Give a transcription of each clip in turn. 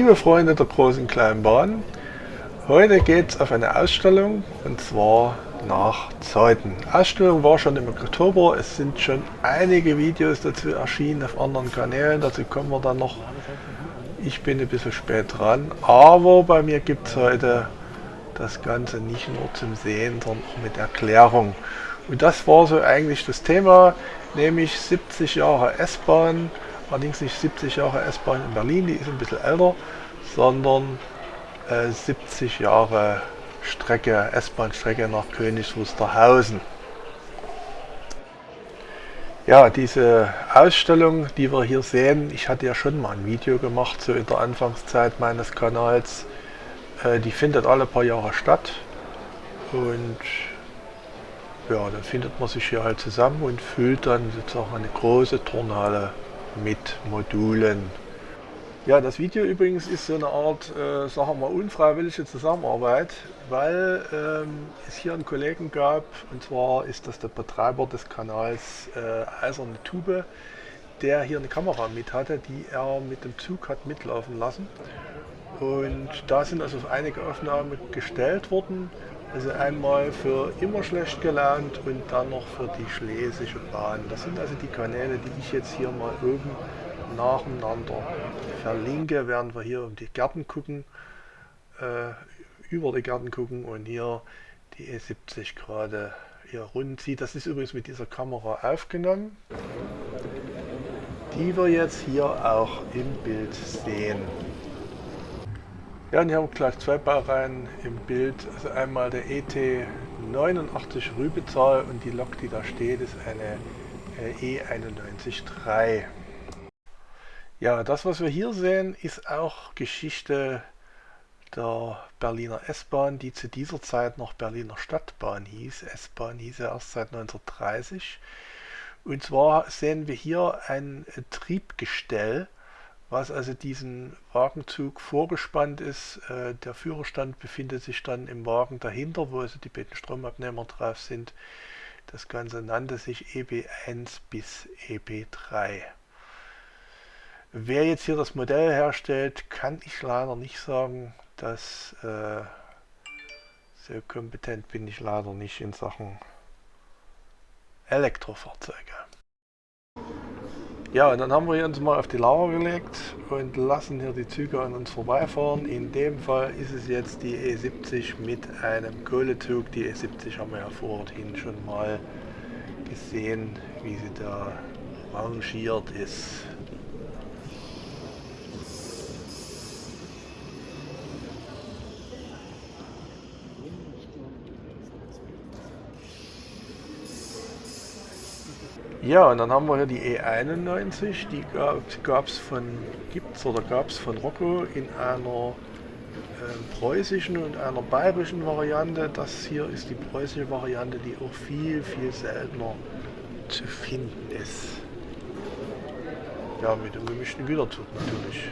Liebe Freunde der großen kleinen Bahn, heute geht es auf eine Ausstellung und zwar nach Zeuthen. Ausstellung war schon im Oktober, es sind schon einige Videos dazu erschienen auf anderen Kanälen, dazu kommen wir dann noch. Ich bin ein bisschen spät dran, aber bei mir gibt es heute das Ganze nicht nur zum Sehen, sondern auch mit Erklärung. Und das war so eigentlich das Thema, nämlich 70 Jahre S-Bahn, allerdings nicht 70 Jahre S-Bahn in Berlin, die ist ein bisschen älter, sondern äh, 70 Jahre Strecke, S-Bahn-Strecke nach Königs Wusterhausen. Ja, diese Ausstellung, die wir hier sehen, ich hatte ja schon mal ein Video gemacht, so in der Anfangszeit meines Kanals. Äh, die findet alle paar Jahre statt und ja, dann findet man sich hier halt zusammen und füllt dann sozusagen eine große Turnhalle mit Modulen. Ja, das Video übrigens ist so eine Art, äh, sagen wir mal, unfreiwillige Zusammenarbeit, weil ähm, es hier einen Kollegen gab, und zwar ist das der Betreiber des Kanals äh, Eiserne Tube, der hier eine Kamera mit hatte, die er mit dem Zug hat mitlaufen lassen. Und da sind also einige Aufnahmen gestellt worden, also einmal für immer schlecht gelaunt und dann noch für die Schlesische Bahn. Das sind also die Kanäle, die ich jetzt hier mal oben nacheinander verlinke, während wir hier um die Gärten gucken, äh, über die Gärten gucken und hier die E70 gerade hier rund sieht. Das ist übrigens mit dieser Kamera aufgenommen, die wir jetzt hier auch im Bild sehen. Ja, und hier haben wir gleich zwei Baureihen im Bild. Also einmal der ET89 Rübezahl und die Lok, die da steht, ist eine äh, E91-3. Ja, das was wir hier sehen, ist auch Geschichte der Berliner S-Bahn, die zu dieser Zeit noch Berliner Stadtbahn hieß. S-Bahn hieß ja erst seit 1930. Und zwar sehen wir hier ein Triebgestell, was also diesen Wagenzug vorgespannt ist. Äh, der Führerstand befindet sich dann im Wagen dahinter, wo also die beiden Stromabnehmer drauf sind. Das Ganze nannte sich EB1 bis EB3. Wer jetzt hier das Modell herstellt, kann ich leider nicht sagen. dass äh, so kompetent bin ich leider nicht in Sachen Elektrofahrzeuge. Ja, und dann haben wir uns mal auf die Lauer gelegt und lassen hier die Züge an uns vorbeifahren. In dem Fall ist es jetzt die E70 mit einem Kohlezug. Die E70 haben wir ja vorhin schon mal gesehen, wie sie da rangiert ist. Ja, und dann haben wir hier die E91, die gab es von, gibt's oder gab es von Rocco in einer äh, preußischen und einer bayerischen Variante. Das hier ist die preußische Variante, die auch viel, viel seltener zu finden ist. Ja, mit dem gemischten Güterzug natürlich.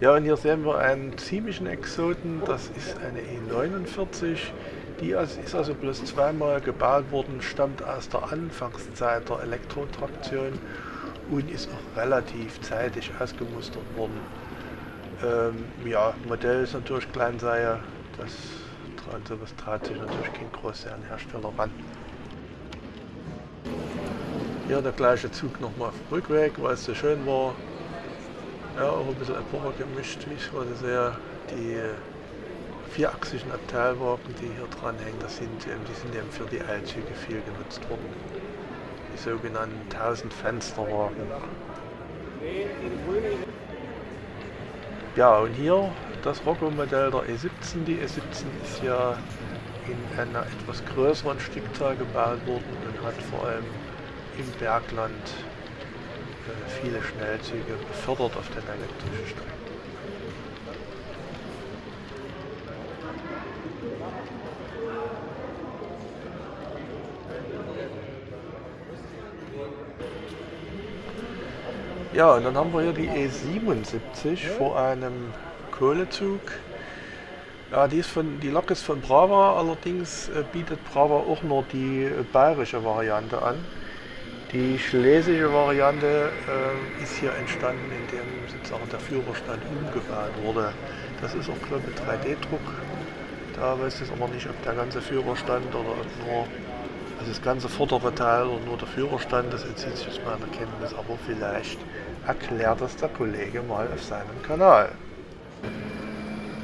Ja, und hier sehen wir einen ziemlichen Exoten, das ist eine E49, die ist also bloß zweimal gebaut worden, stammt aus der Anfangszeit der Elektrotraktion und ist auch relativ zeitig ausgemustert worden. Ähm, ja, Modell ist natürlich Kleinseie, das an sowas traut sich natürlich kein Großserienhersteller ran. Hier der gleiche Zug nochmal auf dem Rückweg, weil es so schön war, ja, auch ein bisschen Epoche gemischt, ich gerade sehe. Die vierachsigen Abteilwagen, die hier dran hängen, das sind, die sind eben für die Eilzüge viel genutzt worden. Die sogenannten 1000 Fensterwagen. Ja, und hier das Rocco-Modell der E17. Die E17 ist ja in einer etwas größeren Stückzahl gebaut worden und hat vor allem im Bergland viele Schnellzüge befördert auf den elektrischen Strecken. Ja, und dann haben wir hier die E77 vor einem Kohlezug. Ja, die, ist von, die Lok ist von Brava, allerdings äh, bietet Brava auch nur die äh, bayerische Variante an. Die schlesische Variante äh, ist hier entstanden, indem sozusagen der Führerstand umgebaut wurde. Das ist auch, glaube ich, 3D-Druck. Da weiß ich aber nicht, ob der ganze Führerstand oder nur also das ganze vordere Teil oder nur der Führerstand, das entzieht sich aus meiner Kenntnis, aber vielleicht erklärt das der Kollege mal auf seinem Kanal.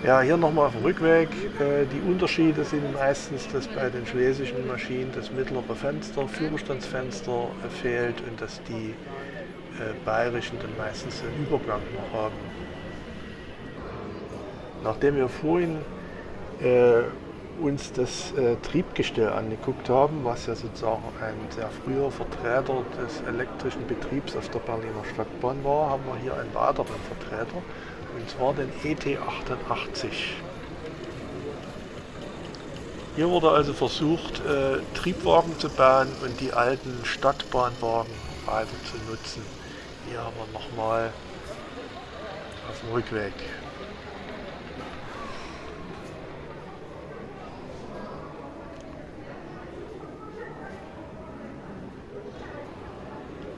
Ja, hier nochmal auf dem Rückweg. Äh, die Unterschiede sind meistens, dass bei den schlesischen Maschinen das mittlere Fenster, Führerstandsfenster äh, fehlt und dass die äh, bayerischen dann meistens einen Übergang noch haben. Nachdem wir vorhin uns das Triebgestell angeguckt haben, was ja sozusagen ein sehr früher Vertreter des elektrischen Betriebs auf der Berliner Stadtbahn war, haben wir hier einen weiteren Vertreter, und zwar den ET88. Hier wurde also versucht, äh, Triebwagen zu bauen und die alten Stadtbahnwagen weiter zu nutzen. Hier haben wir nochmal auf dem Rückweg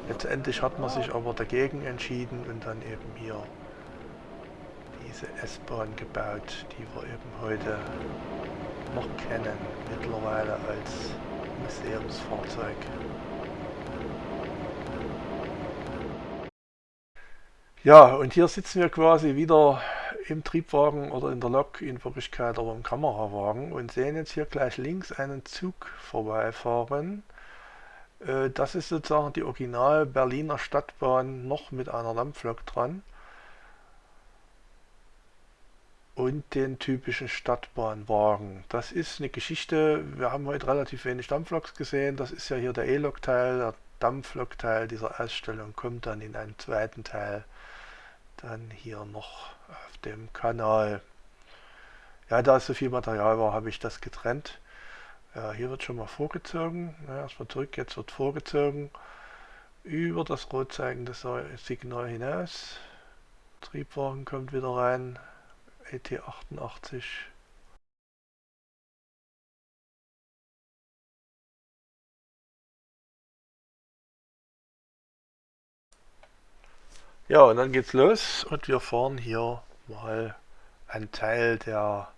Letztendlich hat man sich aber dagegen entschieden und dann eben hier diese S-Bahn gebaut, die wir eben heute noch kennen, mittlerweile als Museumsfahrzeug. Ja, und hier sitzen wir quasi wieder im Triebwagen oder in der Lok, in Wirklichkeit aber im Kamerawagen und sehen jetzt hier gleich links einen Zug vorbeifahren. Äh, das ist sozusagen die Original Berliner Stadtbahn noch mit einer Dampflok dran und den typischen Stadtbahnwagen. Das ist eine Geschichte, wir haben heute relativ wenig Dampfloks gesehen, das ist ja hier der E-Lok-Teil, der Dampflok-Teil dieser Ausstellung kommt dann in einem zweiten Teil dann hier noch auf dem Kanal. Ja, da es so viel Material war, habe ich das getrennt. Ja, hier wird schon mal vorgezogen. Ja, erstmal zurück, jetzt wird vorgezogen. Über das rot zeigende Signal hinaus. Triebwagen kommt wieder rein. ET88. Ja, und dann geht's los und wir fahren hier mal einen Teil der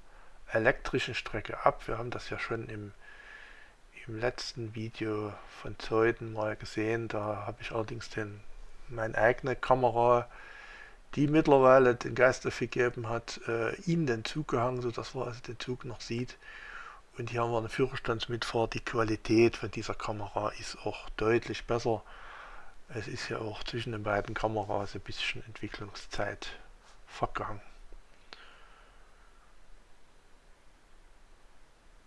elektrischen Strecke ab. Wir haben das ja schon im im letzten Video von Zeuden mal gesehen. Da habe ich allerdings den, meine eigene Kamera, die mittlerweile den Geist dafür gegeben hat, äh, in den Zug gehangen, sodass man also den Zug noch sieht. Und hier haben wir eine Führerstandsmitfahrt. Die Qualität von dieser Kamera ist auch deutlich besser. Es ist ja auch zwischen den beiden Kameras ein bisschen Entwicklungszeit vergangen.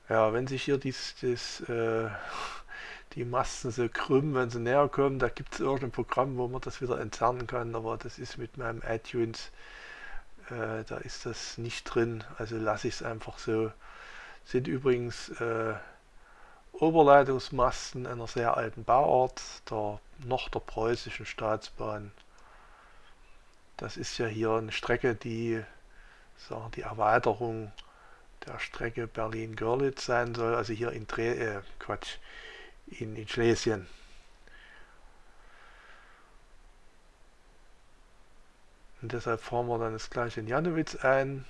Ja, wenn sich hier dies, dies, äh, die Masten so krümmen, wenn sie näher kommen, da gibt es irgendein Programm, wo man das wieder entfernen kann, aber das ist mit meinem iTunes, äh, da ist das nicht drin, also lasse ich es einfach so. Sind übrigens äh, Oberleitungsmasten einer sehr alten Bauart, der, noch der preußischen Staatsbahn. Das ist ja hier eine Strecke, die sagen, die Erweiterung der Strecke Berlin-Görlitz sein soll, also hier in, Dre äh, Quatsch, in, in Schlesien. Und deshalb fahren wir dann das gleiche in Janowitz ein.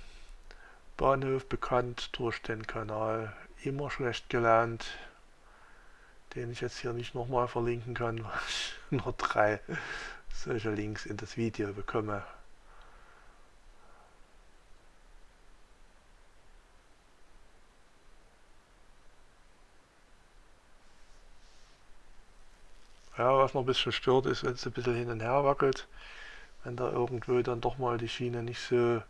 Bahnhof bekannt durch den Kanal immer schlecht gelernt, den ich jetzt hier nicht nochmal verlinken kann, weil ich nur drei solche Links in das Video bekomme. Ja, was noch ein bisschen stört ist, wenn es ein bisschen hin und her wackelt, wenn da irgendwo dann doch mal die Schiene nicht so,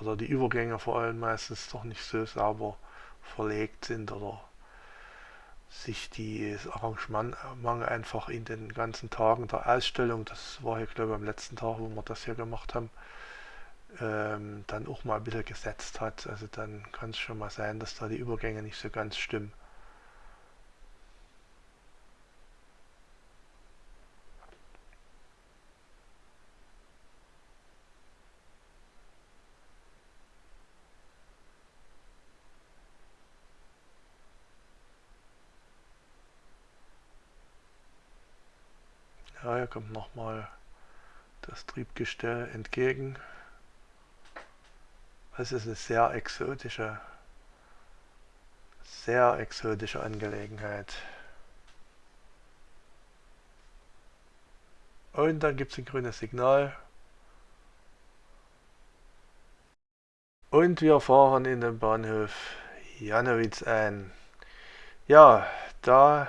oder die Übergänge vor allem meistens doch nicht so sauber verlegt sind oder sich die Arrangement einfach in den ganzen Tagen der Ausstellung, das war hier glaube ich am letzten Tag, wo wir das hier gemacht haben, ähm, dann auch mal ein bisschen gesetzt hat. Also dann kann es schon mal sein, dass da die Übergänge nicht so ganz stimmen. Ja, hier kommt nochmal das Triebgestell entgegen. Es ist eine sehr exotische, sehr exotische Angelegenheit. Und dann gibt es ein grünes Signal. Und wir fahren in den Bahnhof Janowitz ein. Ja, da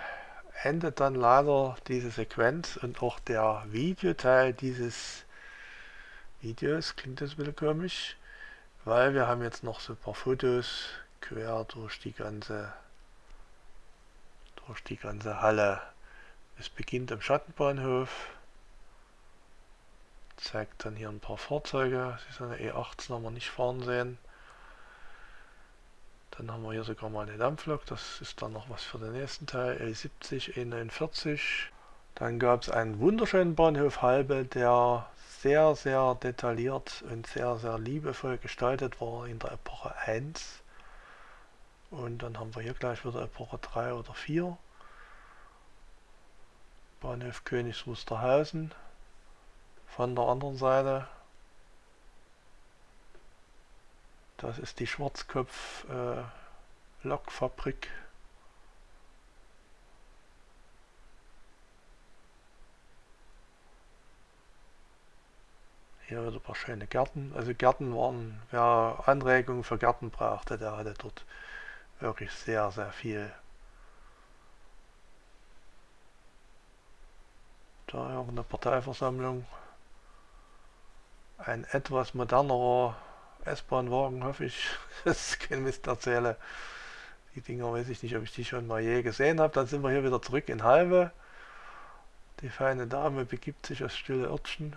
endet dann leider diese Sequenz und auch der Videoteil dieses Videos. Klingt das ein bisschen komisch, weil wir haben jetzt noch so ein paar Fotos quer durch die ganze durch die ganze Halle. Es beginnt am Schattenbahnhof, zeigt dann hier ein paar Fahrzeuge. Sie ist eine E18 haben wir nicht fahren sehen. Dann haben wir hier sogar mal eine Dampflok, das ist dann noch was für den nächsten Teil, L70, E49. Dann gab es einen wunderschönen Bahnhof Halbe, der sehr, sehr detailliert und sehr, sehr liebevoll gestaltet war in der Epoche 1. Und dann haben wir hier gleich wieder Epoche 3 oder 4. Bahnhof Königs Wusterhausen von der anderen Seite Das ist die Schwarzkopf äh, Lokfabrik. Hier wieder ein paar schöne Gärten. Also Gärten waren, wer Anregungen für Gärten brauchte, der hatte dort wirklich sehr, sehr viel. Da auch eine Parteiversammlung. Ein etwas modernerer S-Bahn-Wagen, hoffe ich, dass ich kein Mist erzähle. Die Dinger weiß ich nicht, ob ich die schon mal je gesehen habe. Dann sind wir hier wieder zurück in Halve. Die feine Dame begibt sich aus Stille Örtchen.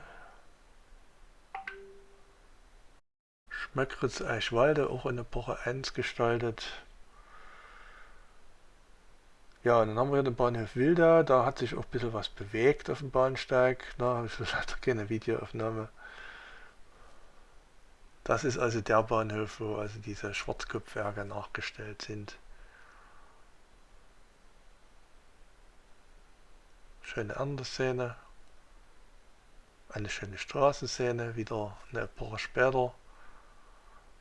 Schmöckritz Eichwalde, auch in Epoche 1 gestaltet. Ja, und dann haben wir hier den Bahnhof Wilda. Da hat sich auch ein bisschen was bewegt auf dem Bahnsteig. Da habe ich leider keine Videoaufnahme. Das ist also der Bahnhof, wo also diese Schwarzkopfwerke nachgestellt sind. Schöne Andersszene. Eine schöne Straßenszene, wieder eine Epoche später.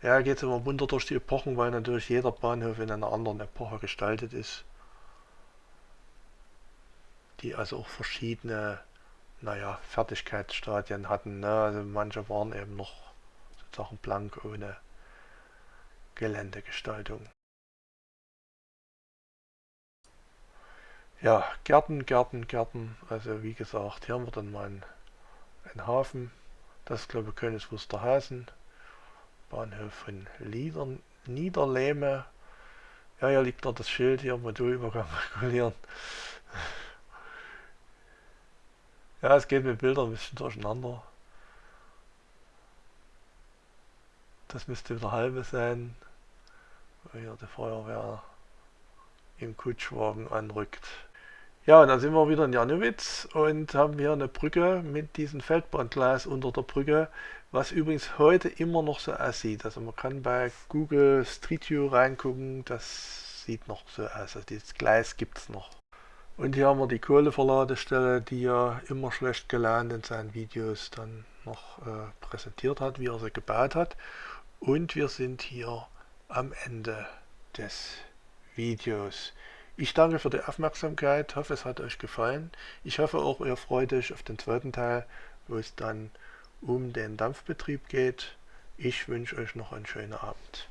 Ja, geht immer munter durch die Epochen, weil natürlich jeder Bahnhof in einer anderen Epoche gestaltet ist. Die also auch verschiedene, naja, Fertigkeitsstadien hatten. Ne? Also manche waren eben noch Sachen blank ohne Geländegestaltung. Ja, Gärten, Gärten, Gärten. Also wie gesagt, hier haben wir dann mal einen, einen Hafen. Das ist glaube ich Königs Wusterhausen. Bahnhof von Lieder, Niederlehme. Ja, hier liegt noch das Schild hier, Modulübergang regulieren. Ja, es geht mit Bildern ein bisschen durcheinander. Das müsste wieder halbe sein, weil hier die Feuerwehr im Kutschwagen anrückt. Ja, und dann sind wir wieder in Janowitz und haben hier eine Brücke mit diesem Feldbahngleis unter der Brücke, was übrigens heute immer noch so aussieht. Also man kann bei Google Street View reingucken, das sieht noch so aus. Also dieses Gleis gibt es noch. Und hier haben wir die Kohleverladestelle, die ja immer schlecht gelernt in seinen Videos dann noch äh, präsentiert hat, wie er sie gebaut hat. Und wir sind hier am Ende des Videos. Ich danke für die Aufmerksamkeit, hoffe es hat euch gefallen. Ich hoffe auch ihr freut euch auf den zweiten Teil, wo es dann um den Dampfbetrieb geht. Ich wünsche euch noch einen schönen Abend.